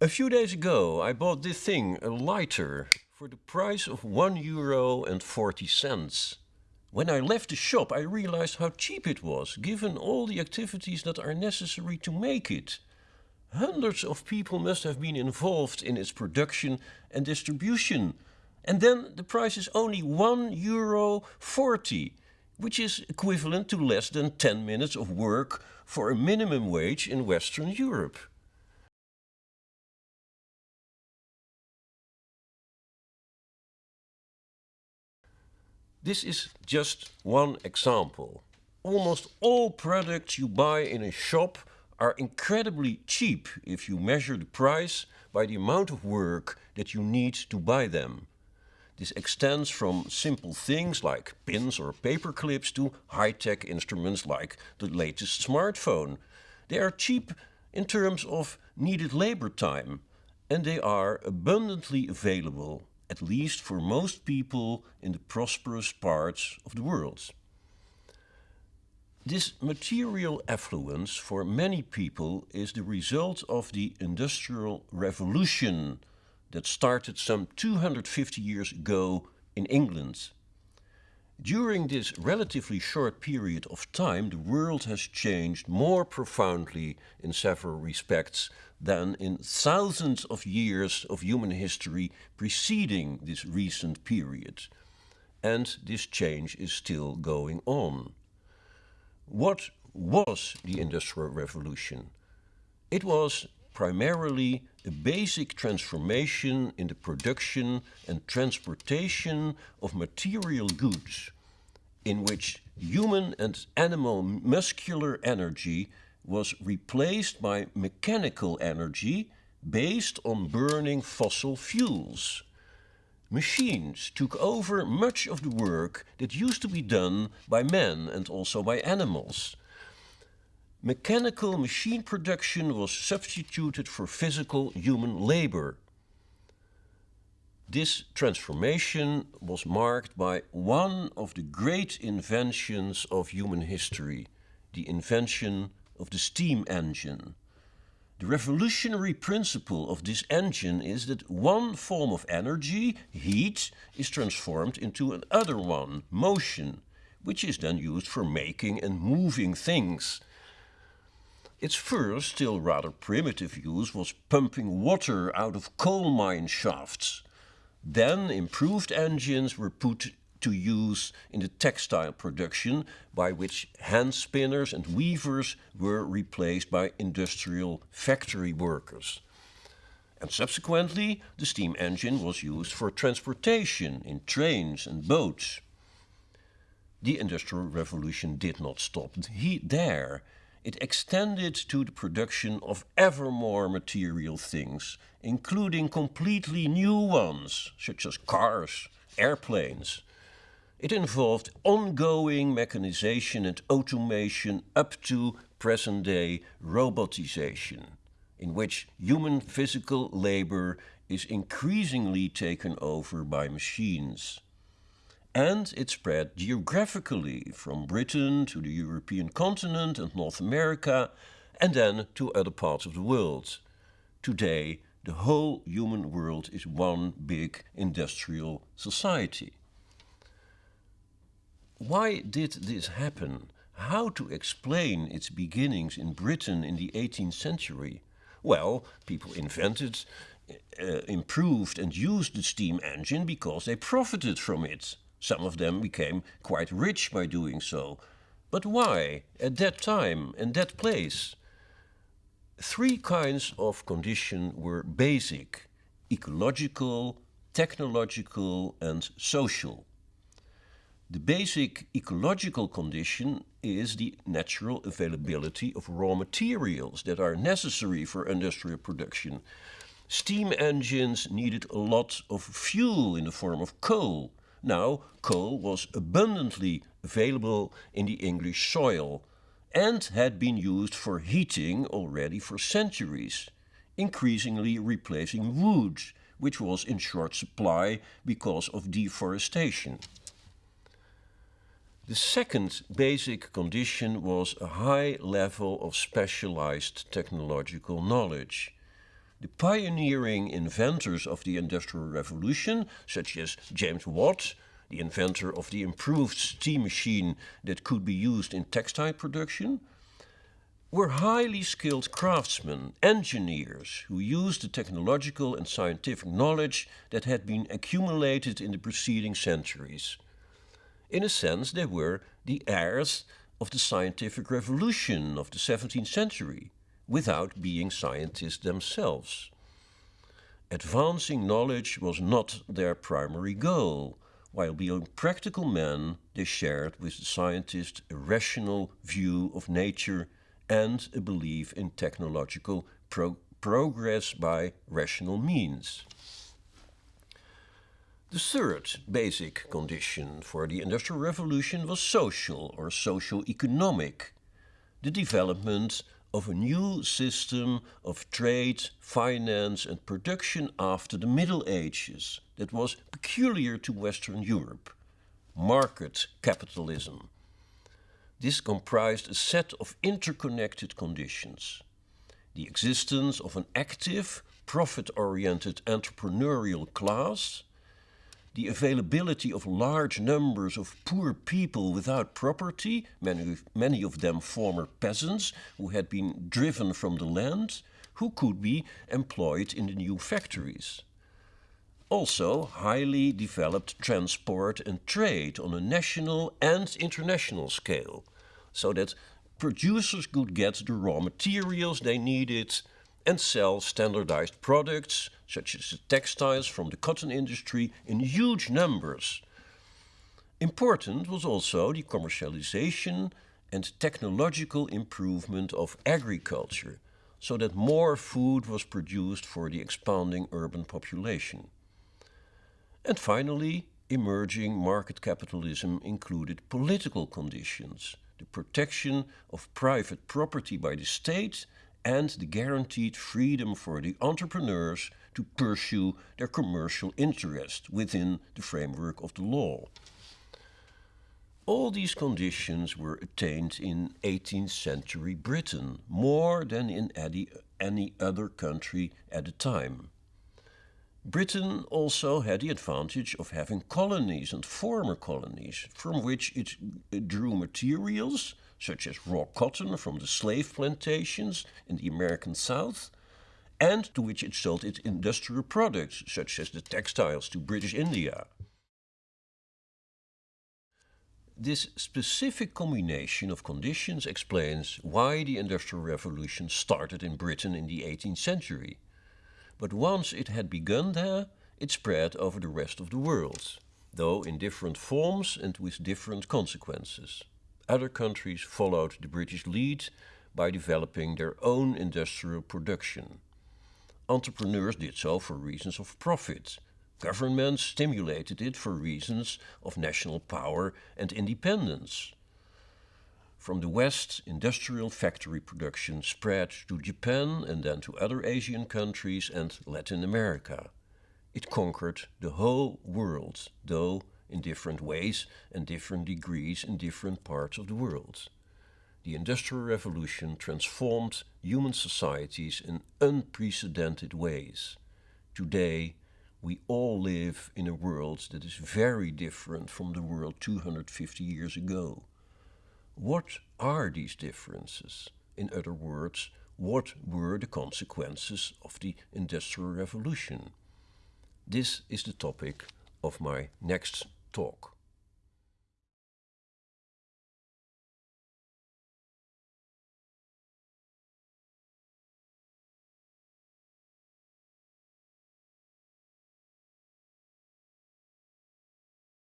A few days ago, I bought this thing, a lighter, for the price of one euro and 40 cents. When I left the shop, I realized how cheap it was, given all the activities that are necessary to make it. Hundreds of people must have been involved in its production and distribution. And then the price is only one euro 40, which is equivalent to less than 10 minutes of work for a minimum wage in Western Europe. This is just one example. Almost all products you buy in a shop are incredibly cheap if you measure the price by the amount of work that you need to buy them. This extends from simple things like pins or paper clips to high-tech instruments like the latest smartphone. They are cheap in terms of needed labor time and they are abundantly available, at least for most people in the prosperous parts of the world. This material affluence for many people is the result of the Industrial Revolution that started some 250 years ago in England. During this relatively short period of time, the world has changed more profoundly in several respects than in thousands of years of human history preceding this recent period. And this change is still going on. What was the Industrial Revolution? It was primarily a basic transformation in the production and transportation of material goods, in which human and animal muscular energy was replaced by mechanical energy based on burning fossil fuels. Machines took over much of the work that used to be done by men and also by animals. Mechanical machine production was substituted for physical human labor. This transformation was marked by one of the great inventions of human history, the invention of the steam engine. The revolutionary principle of this engine is that one form of energy, heat, is transformed into another one, motion, which is then used for making and moving things. Its first, still rather primitive use was pumping water out of coal mine shafts. Then improved engines were put to use in the textile production by which hand spinners and weavers were replaced by industrial factory workers. And subsequently, the steam engine was used for transportation in trains and boats. The Industrial Revolution did not stop there it extended to the production of ever more material things, including completely new ones, such as cars, airplanes. It involved ongoing mechanization and automation up to present-day robotization, in which human physical labor is increasingly taken over by machines and it spread geographically from Britain to the European continent and North America and then to other parts of the world. Today, the whole human world is one big industrial society. Why did this happen? How to explain its beginnings in Britain in the 18th century? Well, people invented, uh, improved and used the steam engine because they profited from it. Some of them became quite rich by doing so. But why, at that time and that place? Three kinds of condition were basic, ecological, technological and social. The basic ecological condition is the natural availability of raw materials that are necessary for industrial production. Steam engines needed a lot of fuel in the form of coal. Now, coal was abundantly available in the English soil and had been used for heating already for centuries, increasingly replacing wood, which was in short supply because of deforestation. The second basic condition was a high level of specialized technological knowledge. The pioneering inventors of the Industrial Revolution, such as James Watt, the inventor of the improved steam machine that could be used in textile production, were highly skilled craftsmen, engineers, who used the technological and scientific knowledge that had been accumulated in the preceding centuries. In a sense, they were the heirs of the scientific revolution of the 17th century, without being scientists themselves. Advancing knowledge was not their primary goal. While being practical men, they shared with the scientists a rational view of nature and a belief in technological pro progress by rational means. The third basic condition for the Industrial Revolution was social or socio-economic, the development of a new system of trade, finance and production after the Middle Ages that was peculiar to Western Europe, market capitalism. This comprised a set of interconnected conditions. The existence of an active, profit-oriented entrepreneurial class, the availability of large numbers of poor people without property, many, many of them former peasants who had been driven from the land, who could be employed in the new factories. Also, highly developed transport and trade on a national and international scale, so that producers could get the raw materials they needed and sell standardized products, such as the textiles from the cotton industry, in huge numbers. Important was also the commercialization and technological improvement of agriculture, so that more food was produced for the expanding urban population. And finally, emerging market capitalism included political conditions, the protection of private property by the state and the guaranteed freedom for the entrepreneurs to pursue their commercial interest within the framework of the law. All these conditions were attained in 18th century Britain, more than in any, any other country at the time. Britain also had the advantage of having colonies and former colonies, from which it drew materials, such as raw cotton from the slave plantations in the American South, and to which it sold its industrial products, such as the textiles to British India. This specific combination of conditions explains why the Industrial Revolution started in Britain in the 18th century but once it had begun there, it spread over the rest of the world, though in different forms and with different consequences. Other countries followed the British lead by developing their own industrial production. Entrepreneurs did so for reasons of profit. Governments stimulated it for reasons of national power and independence. From the west, industrial factory production spread to Japan and then to other Asian countries and Latin America. It conquered the whole world, though in different ways and different degrees in different parts of the world. The Industrial Revolution transformed human societies in unprecedented ways. Today, we all live in a world that is very different from the world 250 years ago. What are these differences? In other words, what were the consequences of the Industrial Revolution? This is the topic of my next talk.